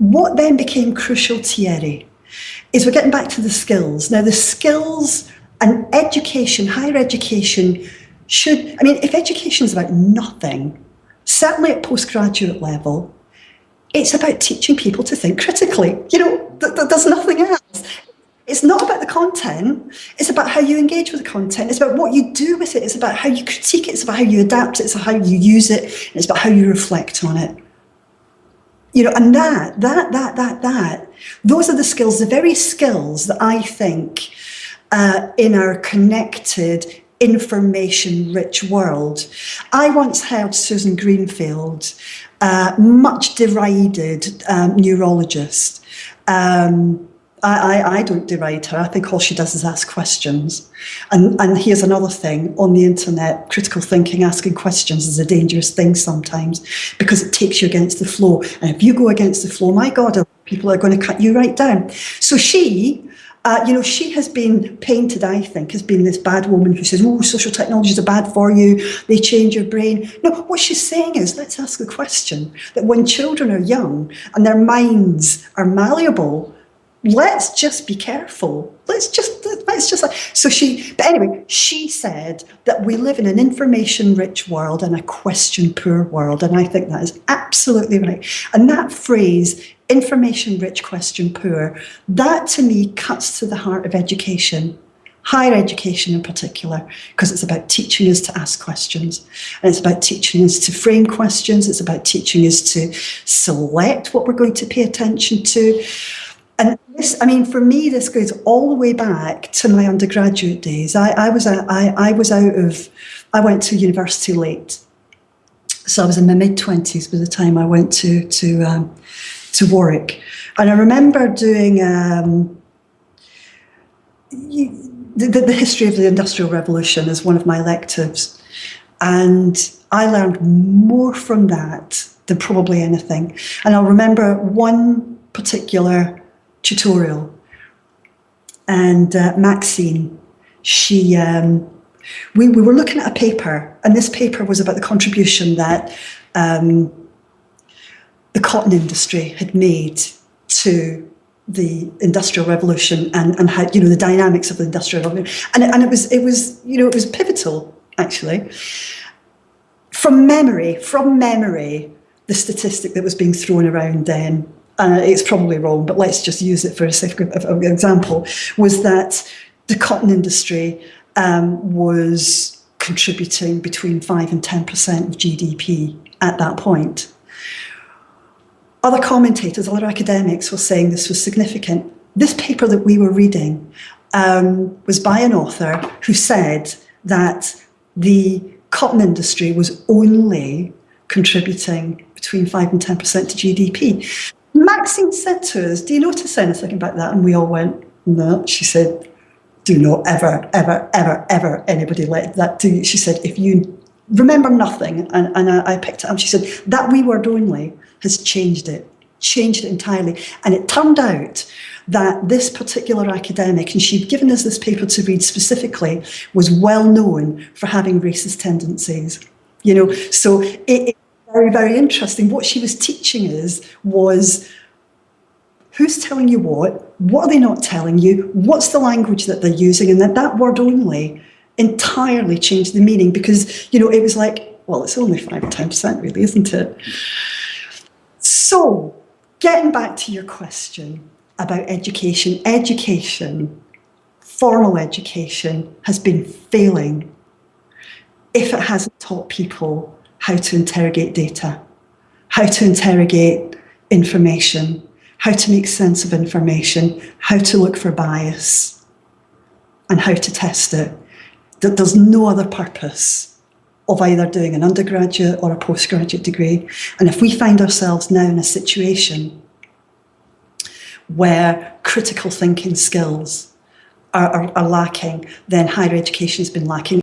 what then became crucial, Thierry, is we're getting back to the skills. Now, the skills and education, higher education, should, I mean, if education is about nothing, certainly at postgraduate level, it's about teaching people to think critically. You know, th th there's nothing else. It's not about the content, it's about how you engage with the content, it's about what you do with it, it's about how you critique it, it's about how you adapt it, it's about how you use it, it's about how you reflect on it. You know, and that, that, that, that, that, those are the skills, the very skills that I think uh, in our connected, information-rich world. I once heard Susan Greenfield, uh, much derided um, neurologist, um, I, I, I, don't deride her. I think all she does is ask questions. And, and here's another thing on the internet, critical thinking, asking questions is a dangerous thing sometimes because it takes you against the flow. And if you go against the flow, my God, people are going to cut you right down. So she, uh, you know, she has been painted, I think, as being this bad woman who says, oh, social technologies are bad for you, they change your brain. No, what she's saying is, let's ask the question that when children are young and their minds are malleable, let's just be careful. Let's just, let's just, so she, but anyway, she said that we live in an information rich world and a question poor world. And I think that is absolutely right. And that phrase, information rich, question poor, that to me cuts to the heart of education higher education in particular, because it's about teaching us to ask questions. And it's about teaching us to frame questions. It's about teaching us to select what we're going to pay attention to. And this, I mean, for me, this goes all the way back to my undergraduate days. I, I was a, I, I was out of, I went to university late. So I was in my mid twenties by the time I went to to um, to Warwick, and I remember doing um, the, the history of the Industrial Revolution as one of my electives, and I learned more from that than probably anything. And I'll remember one particular tutorial. And uh, Maxine, she, um, we, we were looking at a paper, and this paper was about the contribution that um, the cotton industry had made to the industrial revolution and, and how, you know, the dynamics of the industrial revolution. And, and it was, it was, you know, it was pivotal, actually. From memory, from memory, the statistic that was being thrown around then uh, it's probably wrong, but let's just use it for a sake of example, was that the cotton industry um, was contributing between 5 and 10% of GDP at that point. Other commentators, other academics were saying this was significant. This paper that we were reading um, was by an author who said that the cotton industry was only contributing between 5 and 10% to GDP. Maxine said to us, do you notice anything about that? And we all went, no. She said, do not ever, ever, ever, ever anybody let that do. She said, if you remember nothing, and, and I, I picked it up, she said, that wee word only has changed it, changed it entirely. And it turned out that this particular academic, and she'd given us this paper to read specifically, was well known for having racist tendencies. You know, so it, it very, very interesting. What she was teaching us was who's telling you what, what are they not telling you, what's the language that they're using, and that that word only entirely changed the meaning because, you know, it was like, well, it's only 5 or 10% really, isn't it? So, getting back to your question about education, education, formal education has been failing if it hasn't taught people how to interrogate data, how to interrogate information, how to make sense of information, how to look for bias, and how to test it. That there's no other purpose of either doing an undergraduate or a postgraduate degree. And if we find ourselves now in a situation where critical thinking skills are, are, are lacking, then higher education has been lacking.